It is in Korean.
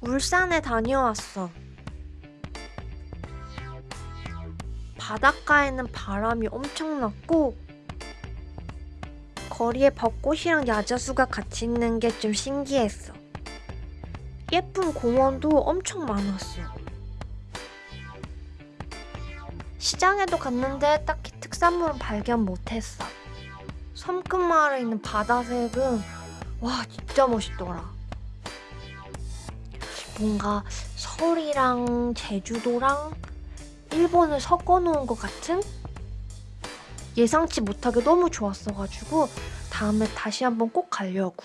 울산에 다녀왔어. 바닷가에는 바람이 엄청났고 거리에 벚꽃이랑 야자수가 같이 있는 게 좀 신기했어. 예쁜 공원도 엄청 많았어. 시장에도 갔는데 딱히 특산물은 발견 못했어. 섬끝마을에 있는 바다색은 와 진짜 멋있더라. 뭔가 서울이랑 제주도랑 일본을 섞어 놓은 것 같은? 예상치 못하게 너무 좋았어가지고 다음에 다시 한번 꼭 가려고.